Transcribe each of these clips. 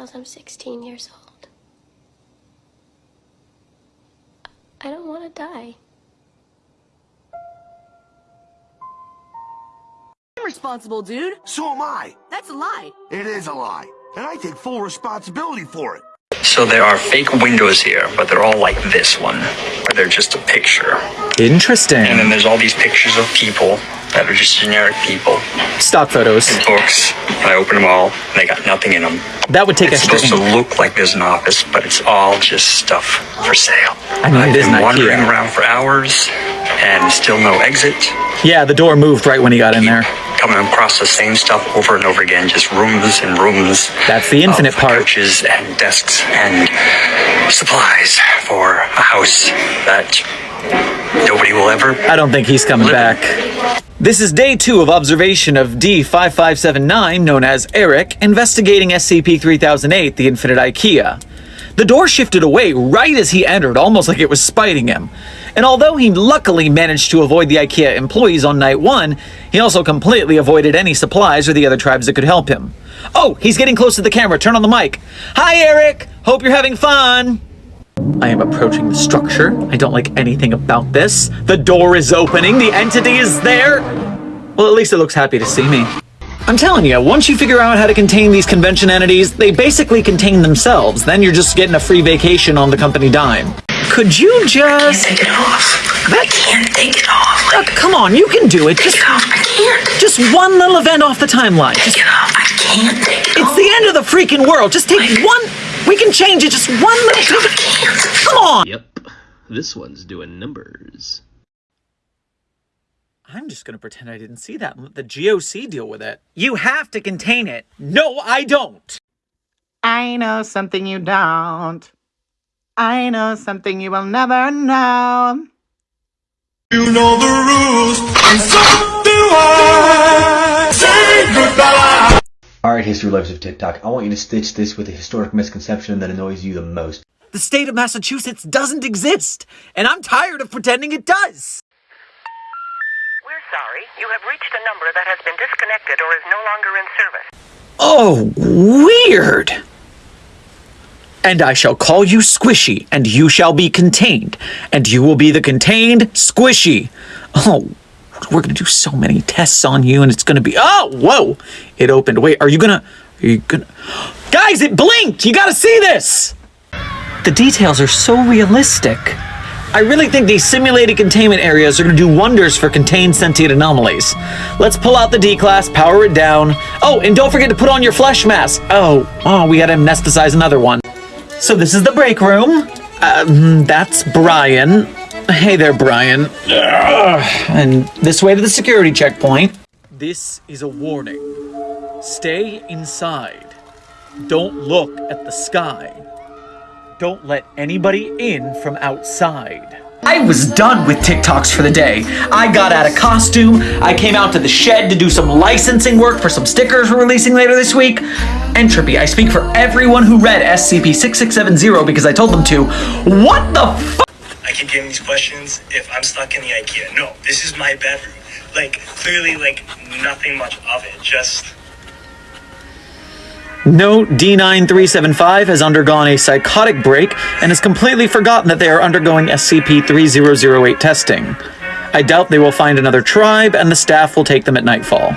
because I'm 16 years old. I don't want to die. I'm responsible, dude. So am I. That's a lie. It is a lie. And I take full responsibility for it. So there are fake windows here, but they're all like this one, where they're just a picture. Interesting. And then there's all these pictures of people that are just generic people. Stock photos. And Books. And I open them all, and they got nothing in them. That would take It's extra supposed to look like there's an office, but it's all just stuff for sale. I mean, I've it is been an wandering IKEA. around for hours, and still no exit. Yeah, the door moved right when he got in there. Coming across the same stuff over and over again, just rooms and rooms. That's the infinite of part. Couches and desks and supplies for a house that nobody will ever. I don't think he's coming back. This is day two of observation of D5579, known as Eric, investigating SCP-3008, the Infinite IKEA. The door shifted away right as he entered, almost like it was spiting him. And although he luckily managed to avoid the IKEA employees on night one, he also completely avoided any supplies or the other tribes that could help him. Oh, he's getting close to the camera. Turn on the mic. Hi, Eric. Hope you're having fun. I am approaching the structure. I don't like anything about this. The door is opening. The entity is there. Well, at least it looks happy to see me. I'm telling you, once you figure out how to contain these convention entities, they basically contain themselves. Then you're just getting a free vacation on the company dime. Could you just... Take it off. I can't take it off. Uh, come on, you can do it. Just, Take it off. I can't. just one little event off the timeline. Just, Take it off. I can't take it it's off. the end of the freaking world. Just take one... We can change it. Just one little... I can't. Come on. Yep, this one's doing numbers. I'm just gonna pretend I didn't see that and let the GOC deal with it. You have to contain it. No, I don't. I know something you don't. I know something you will never know. You know the rules, and so do I. Say goodbye. Alright, History Lovers of TikTok, I want you to stitch this with a historic misconception that annoys you the most. The state of Massachusetts doesn't exist, and I'm tired of pretending it does. We're sorry. You have reached a number that has been disconnected or is no longer in service. Oh, weird. And I shall call you Squishy, and you shall be contained, and you will be the contained Squishy. Oh, we're gonna do so many tests on you, and it's gonna be. Oh, whoa! It opened. Wait, are you gonna. Are you gonna. Guys, it blinked! You gotta see this! The details are so realistic. I really think these simulated containment areas are going to do wonders for contained sentient anomalies. Let's pull out the D-Class, power it down. Oh, and don't forget to put on your flesh mask. Oh, oh, we gotta anesthetize another one. So this is the break room. Um, that's Brian. Hey there, Brian. Ugh. And this way to the security checkpoint. This is a warning. Stay inside. Don't look at the sky. Don't let anybody in from outside. I was done with TikToks for the day. I got out of costume, I came out to the shed to do some licensing work for some stickers we're releasing later this week. Entropy, I speak for everyone who read SCP-6670 because I told them to. What the f- I keep getting these questions if I'm stuck in the IKEA. No, this is my bedroom. Like, clearly, like, nothing much of it. Just. Note D9375 has undergone a psychotic break and has completely forgotten that they are undergoing SCP-3008 testing. I doubt they will find another tribe and the staff will take them at nightfall.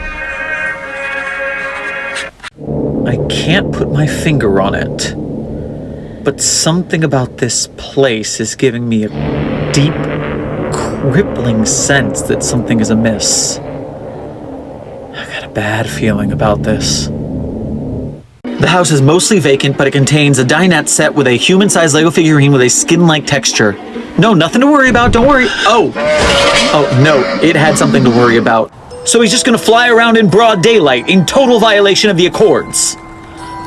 I can't put my finger on it, but something about this place is giving me a deep, crippling sense that something is amiss. I've got a bad feeling about this. The house is mostly vacant, but it contains a dinette set with a human-sized Lego figurine with a skin-like texture. No, nothing to worry about, don't worry. Oh, oh no, it had something to worry about. So he's just gonna fly around in broad daylight, in total violation of the Accords.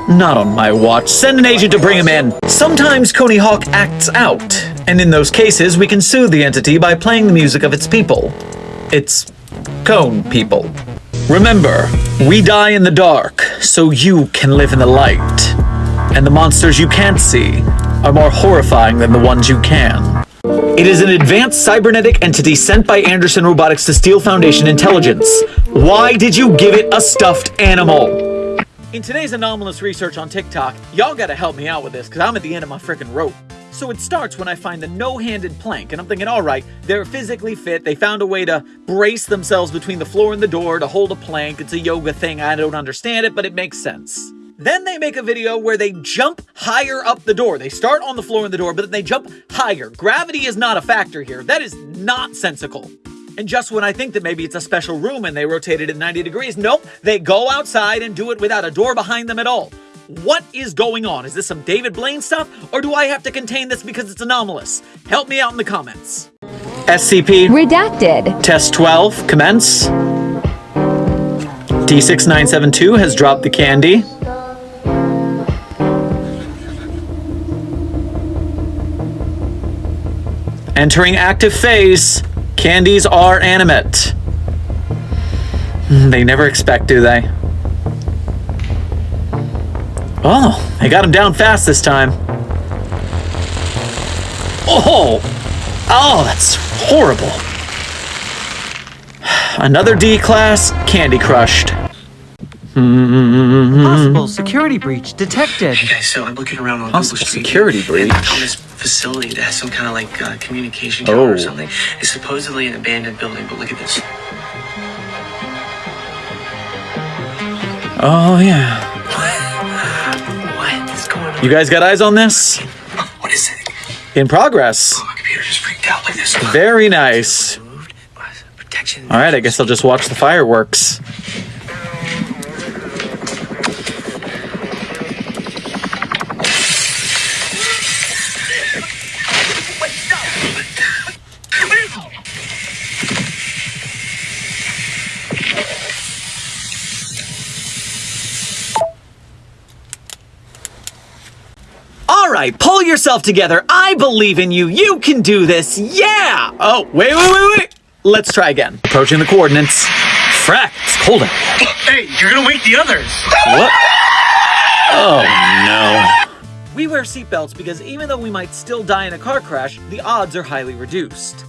Not on my watch. Send an agent to bring him in. Sometimes Coney Hawk acts out, and in those cases, we can soothe the entity by playing the music of its people. Its cone people. Remember, we die in the dark, so you can live in the light. And the monsters you can't see are more horrifying than the ones you can. It is an advanced cybernetic entity sent by Anderson Robotics to steal Foundation intelligence. Why did you give it a stuffed animal? In today's anomalous research on TikTok, y'all gotta help me out with this because I'm at the end of my freaking rope. So it starts when I find the no-handed plank, and I'm thinking, alright, they're physically fit, they found a way to brace themselves between the floor and the door to hold a plank, it's a yoga thing, I don't understand it, but it makes sense. Then they make a video where they jump higher up the door. They start on the floor in the door, but then they jump higher. Gravity is not a factor here. That is not nonsensical. And just when I think that maybe it's a special room and they rotate it at 90 degrees, nope, they go outside and do it without a door behind them at all. What is going on? Is this some David Blaine stuff, or do I have to contain this because it's anomalous? Help me out in the comments. SCP Redacted. Test 12, commence. D6972 has dropped the candy. Entering active phase. Candies are animate. Hmm, They never expect, do they? Oh, I got him down fast this time. Oh! Oh, that's horrible. Another D class, candy crushed. Possible security breach detected. Okay, so I'm looking around on Possible Google Street security View, breach. I found this facility that has some kind of like uh, communication tower Oh. or something. It's supposedly an abandoned building, but look at this. Oh, yeah. You guys got eyes on this? What is it? In progress. Oh, my computer just freaked out like this. Very nice. Uh, Alright, I guess I'll just watch the fireworks. Alright, pull yourself together. I believe in you. You can do this. Yeah! Oh, wait, wait, wait, wait. Let's try again. Approaching the coordinates. Frack, it's cold out. Hey, you're gonna wake the others. What? Oh no. We wear seatbelts because even though we might still die in a car crash, the odds are highly reduced.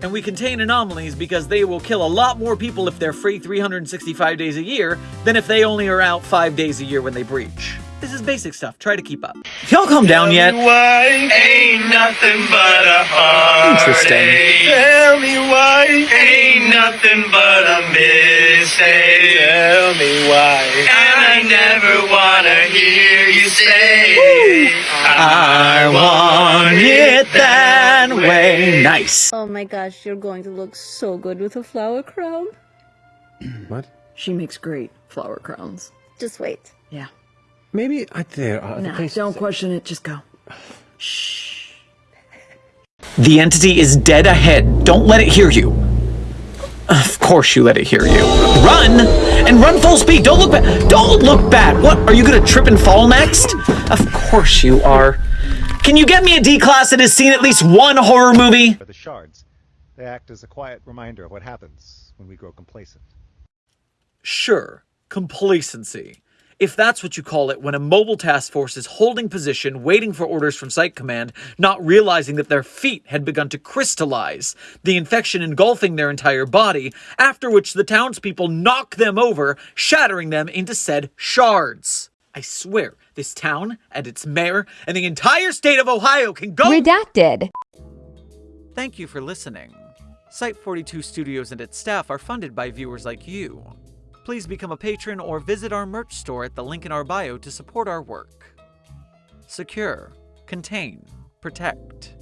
And we contain anomalies because they will kill a lot more people if they're free 365 days a year than if they only are out 5 days a year when they breach. This is basic stuff, try to keep up. Y'all calm down yet? Why ain't nothing but a heartache. Interesting. Tell me why ain't nothing but a mistake. Tell me why. And I never wanna hear you say. I want it that way. Nice. Oh my gosh, you're going to look so good with a flower crown. What? She makes great flower crowns. Just wait. Yeah. Maybe I there are other uh, places. don't question it. Just go. Shh. The entity is dead ahead. Don't let it hear you. Of course you let it hear you. Run! And run full speed. Don't look back. Don't look back. What? Are you gonna trip and fall next? Of course you are. Can you get me a D class that has seen at least one horror movie? The shards. They act as a quiet reminder of what happens when we grow complacent. Sure, complacency. If that's what you call it when a mobile task force is holding position, waiting for orders from Site Command, not realizing that their feet had begun to crystallize, the infection engulfing their entire body, after which the townspeople knock them over, shattering them into said shards. I swear, this town and its mayor and the entire state of Ohio can go. Redacted. Thank you for listening. Site 42 Studios and its staff are funded by viewers like you. Please become a patron or visit our merch store at the link in our bio to support our work. Secure, contain, protect.